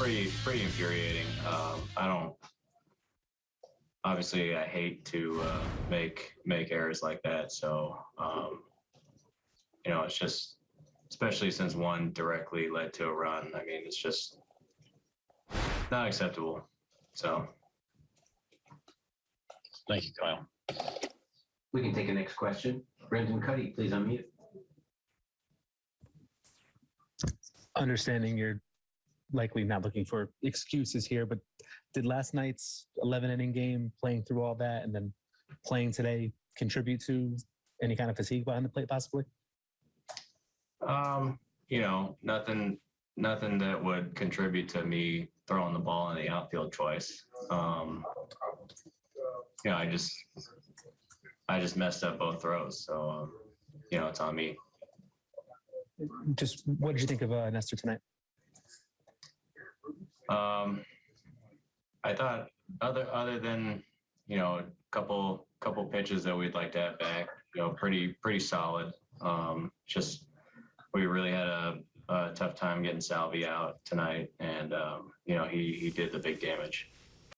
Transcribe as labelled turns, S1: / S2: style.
S1: pretty pretty infuriating. Um, I don't. Obviously, I hate to uh, make make errors like that. So, um, you know, it's just, especially since one directly led to a run. I mean, it's just not acceptable. So,
S2: Thank you, Kyle.
S3: We can take a next question. Brendan Kuty, please unmute.
S4: understanding you're likely not looking for excuses here, but did last night's 11 inning game, playing through all that, and then playing today contribute to any kind of fatigue behind the plate, possibly?
S1: um, you know, nothing nothing that would contribute to me throwing the ball in the outfield twice. Um, you know, I just I just messed up both throws, so um, you know, it's on me.
S4: Just what did you think of uh, Nestor tonight?
S1: Um, I thought other other than you know a couple couple pitches that we'd like to have back, you know, pretty pretty solid. Um, just we really had a, a tough time getting Salvi out tonight, and um, you know he he did the big damage.